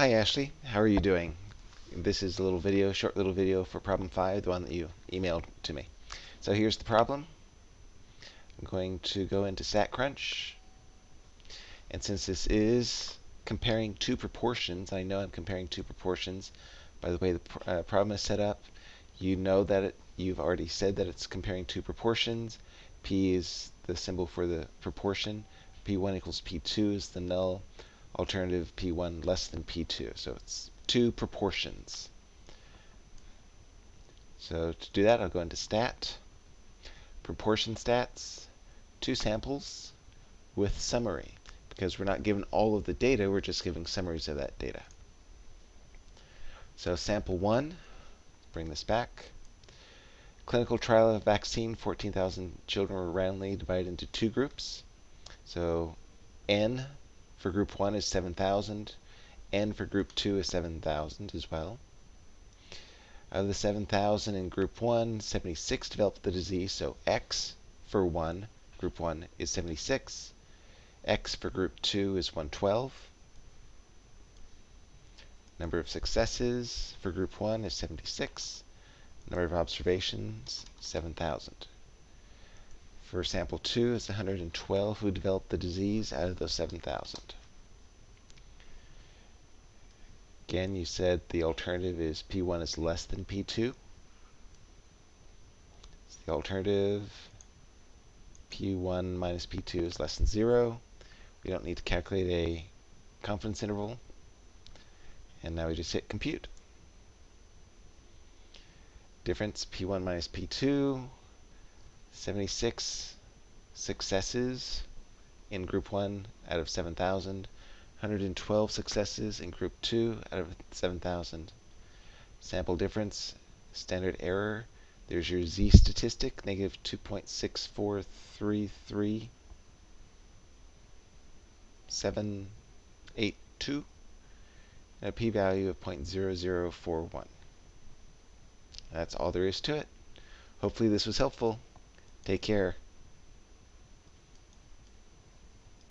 Hi Ashley, how are you doing? This is a little video, short little video for problem 5, the one that you emailed to me. So here's the problem. I'm going to go into StatCrunch. And since this is comparing two proportions, I know I'm comparing two proportions by the way the uh, problem is set up. You know that it, you've already said that it's comparing two proportions. P is the symbol for the proportion. P1 equals P2 is the null alternative P1 less than P2. So it's two proportions. So to do that, I'll go into stat, proportion stats, two samples with summary. Because we're not given all of the data, we're just giving summaries of that data. So sample one, bring this back. Clinical trial of vaccine, 14,000 children were randomly divided into two groups. So N for group 1 is 7,000. N for group 2 is 7,000 as well. Of the 7,000 in group 1, 76 developed the disease, so X for 1, group 1 is 76. X for group 2 is 112. Number of successes for group 1 is 76. Number of observations, 7,000. For sample 2, it's 112 who developed the disease out of those 7,000. Again, you said the alternative is P1 is less than P2. So the alternative, P1 minus P2 is less than 0. We don't need to calculate a confidence interval. And now we just hit compute. Difference P1 minus P2, 76 successes in group 1 out of 7,000, 112 successes in group 2 out of 7,000. Sample difference, standard error, there's your z statistic, negative 2.6433. 782 and a p-value of 0.0041. That's all there is to it. Hopefully this was helpful. Take care.